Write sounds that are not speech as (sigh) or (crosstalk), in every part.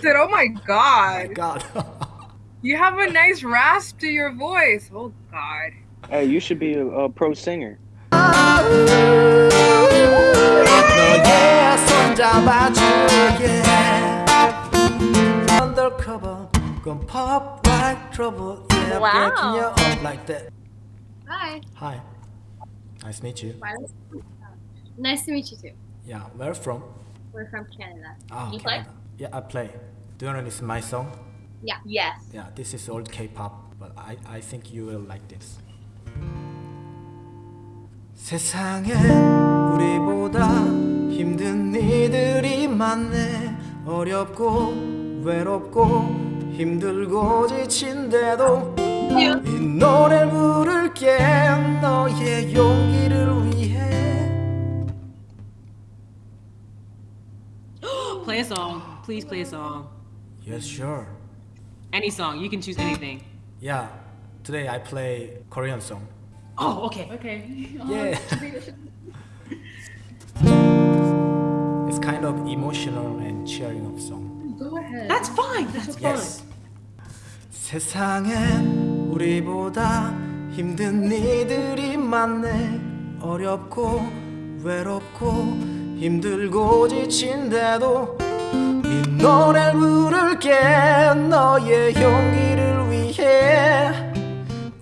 Said, oh my god. Oh (laughs) my god. you have a nice rasp to your voice. Oh god. Hey, you should be a, a pro singer. wow. Hi. Hi. Nice to meet you. Nice to meet you too. Yeah, where from? We're from Canada. Ah, you play? Canada. Yeah, I play Do you know this is my song? Yeah. Yes. Yeah, this is old K-pop But I, I think you will like this 세상에 우리보다 힘든 이들이 많네 어렵고 외롭고 힘들고 지친데도 이 노래를 부를게 너의 용기를 위해 Play a song. Please play a song. Yes, sure. Any song. You can choose anything. Yeah, today I play Korean song. Oh, okay. Okay. (laughs) Yeah. it's kind of emotional and cheering up song. That's fine. That's fine. Yes. 세상엔 우리보다 힘든 이들이 많네 어렵고 외롭고 힘들고 지친데도 이 노래를 부를게. 너의 용기를 위해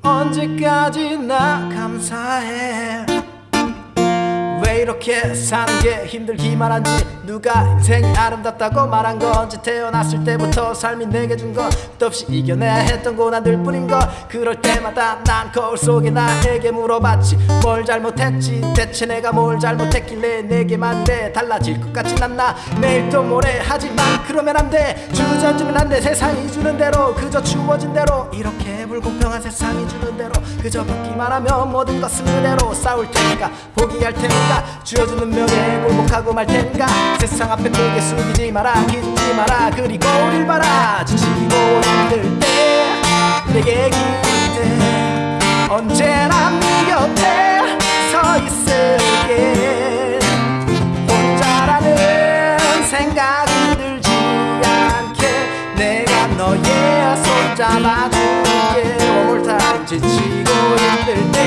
언제까지 나 감사해? 왜 이렇게 사는 게 힘들기만 한지 누가 인생이 아름답다고 말한 건지 태어났을 때부터 삶이 내게 준 건 끝없이 이겨내야 했던 고난들 뿐인 거 그럴 때마다 난 거울 속에 나에게 물어봤지. 뭘 잘못했지? 대체 내가 뭘 잘못했길래 내게만 이래 달라질 것 같진 않나. 내일 또 모레 하지만 그러면 안 돼. 주저주면 안 돼. 세상이 주는 대로 그저 주어진 대로. 이렇게 불공평한 세상이 주는 대로 그저 받기만 하면 모든 것은 그대로 싸울 테니까 포기할 테니까 주어주는 명예 굴복하고 말 테니까 세상 앞에 고개 숙이지 마라 기죽지 마라. 그리고 우릴 봐라 지치고 힘들 때 내게 기대. 언제나 네 곁에 서 있을게. 혼자라는 생각이 들지 않게 내가 너의 손 잡아줄게. One more time 지치고 힘들 때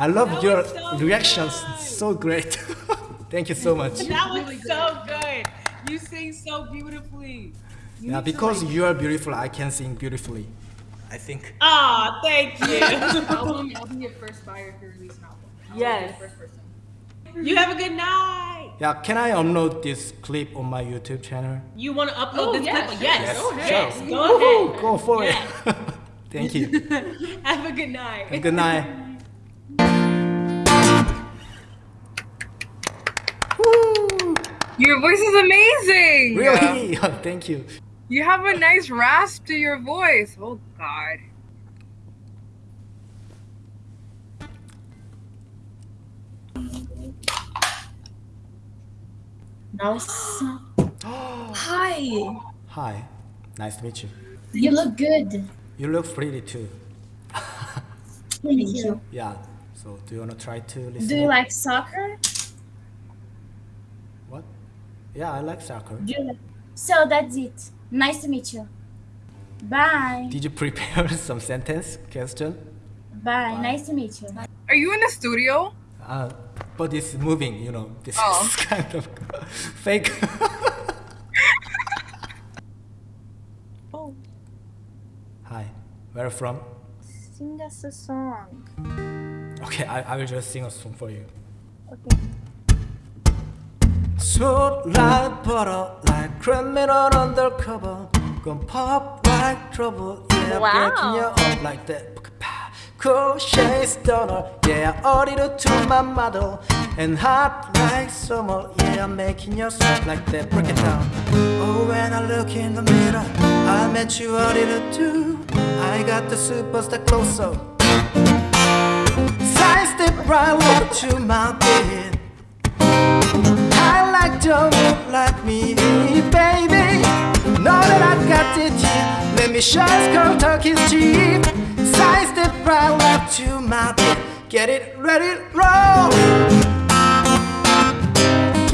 I love your reactions. So great. (laughs) Thank you so much. That was so good. You sing so beautifully. You Yeah, because like- you are beautiful, I can sing beautifully. I think. Aw, thank you. (laughs) (laughs) album, I'll be your first buyer if you release an album. I'll Yes. first person. you have a good night. Yeah, can I upload this clip on my YouTube channel? You want to upload Oh, this yes. clip? Yes. Yes, Go ahead. sure. Go Woohoo, ahead. Go for Yes. it. Thank you. Have a good night. Good night. Your voice is amazing. Really? (laughs) Oh, thank you. You have a nice rasp to your voice. Oh god. (gasps) Hi. Hi. Nice to meet you. You look good. You look pretty too. (laughs) Thank you. Yeah. So do you want to try to listen? Do you up? like soccer? What? Yeah, I like soccer. Do you like... So that's it. Nice to meet you. Bye. Did you (laughs) prepare some sentence question? Bye. Nice to meet you. Are you in the studio? Uh, but it's moving, you know. This Oh. is (laughs) kind of fake. (laughs) Oh, Hi. Where from? sing us a song. Okay, I, I will just sing a song for you. Okay. Sweet like butter, like criminal undercover. Gonna pop like trouble, yeah, wow. breaking you up like that. Cool shades donor, yeah, I ordered to my model. And hot like summer, yeah, I'm making you sweat like that. Break it down. Oh, when I look in the mirror, I met you, I did too. I got the superstar close up. Side step right up to my bed I like don't look like me, baby. Know that I've got it here. Let me show you girl talk his cheap. Side step right left to my bed. Get it ready, roll.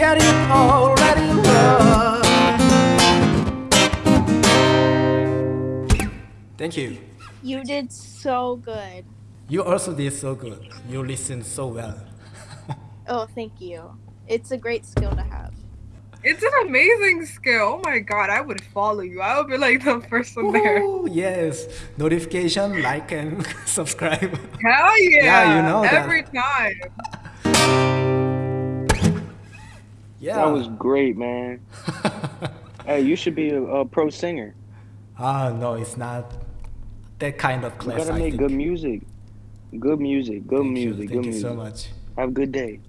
Get it all ready, roll. Thank you. You did so good. You also did so good. You listened so well. (laughs) Oh, thank you. It's a great skill to have. It's an amazing skill. Oh my god, I would follow you. I would be like the first one there. Ooh, yes. Notification, like, and (laughs) subscribe. Hell yeah! Yeah, you know that. Every time. (laughs) Yeah. That was great, man. hey, you should be a, a pro singer. Ah, no, it's not that kind of class. You class. gotta I make think. good music. Good music. Good Thank music. You, good thank you music. so much. Have a good day.